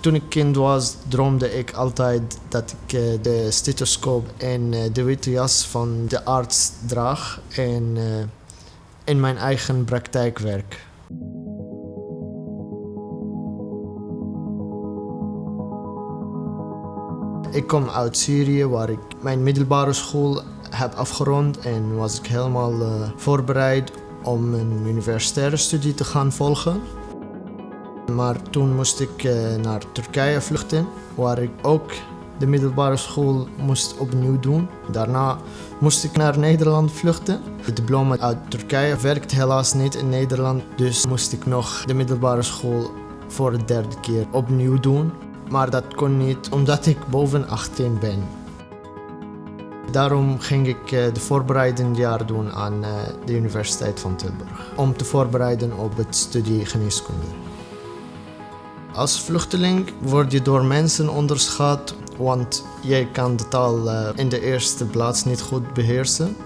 Toen ik kind was, droomde ik altijd dat ik uh, de stethoscoop en uh, de witte jas van de arts draag en uh, in mijn eigen praktijk werk. Ik kom uit Syrië, waar ik mijn middelbare school heb afgerond en was ik helemaal voorbereid om een universitaire studie te gaan volgen. Maar toen moest ik uh, naar Turkije vluchten, waar ik ook de middelbare school moest opnieuw doen. Daarna moest ik naar Nederland vluchten. Het diploma uit Turkije werkt helaas niet in Nederland, dus moest ik nog de middelbare school voor de derde keer opnieuw doen. Maar dat kon niet omdat ik boven 18 ben. Daarom ging ik uh, de voorbereidend jaar doen aan uh, de Universiteit van Tilburg. Om te voorbereiden op het studie geneeskunde. Als vluchteling word je door mensen onderschat, want jij kan de taal uh, in de eerste plaats niet goed beheersen.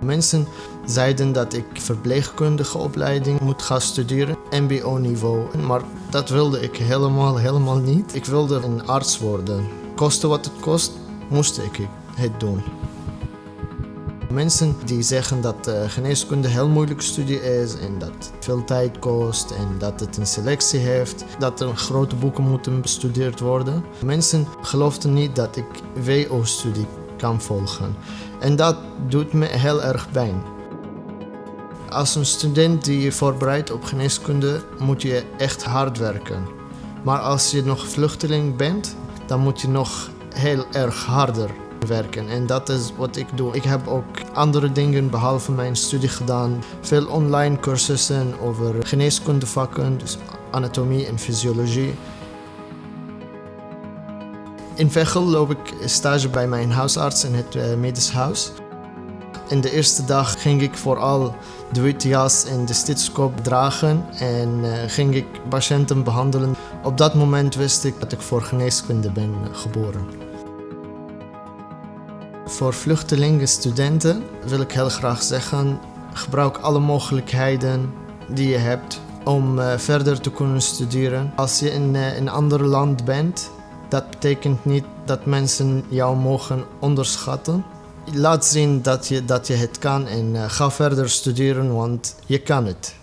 Mensen zeiden dat ik verpleegkundige opleiding moet gaan studeren, mbo-niveau. Maar dat wilde ik helemaal, helemaal niet. Ik wilde een arts worden. Koste wat het kost, moest ik het doen. Mensen die zeggen dat geneeskunde een heel moeilijke studie is en dat het veel tijd kost en dat het een selectie heeft, dat er grote boeken moeten bestudeerd worden. Mensen geloofden niet dat ik WO-studie kan volgen. En dat doet me heel erg pijn. Als een student die je voorbereidt op geneeskunde moet je echt hard werken. Maar als je nog vluchteling bent, dan moet je nog heel erg harder werken. En dat is wat ik doe. Ik heb ook andere dingen behalve mijn studie gedaan. Veel online cursussen over geneeskundevakken, dus anatomie en fysiologie. In Veghel loop ik stage bij mijn huisarts in het uh, medisch huis. In de eerste dag ging ik vooral de witte jas en de stethoscoop dragen en uh, ging ik patiënten behandelen. Op dat moment wist ik dat ik voor geneeskunde ben geboren. Voor vluchtelingen, studenten wil ik heel graag zeggen: gebruik alle mogelijkheden die je hebt om uh, verder te kunnen studeren. Als je in uh, een ander land bent, dat betekent niet dat mensen jou mogen onderschatten. Laat zien dat je, dat je het kan en uh, ga verder studeren, want je kan het.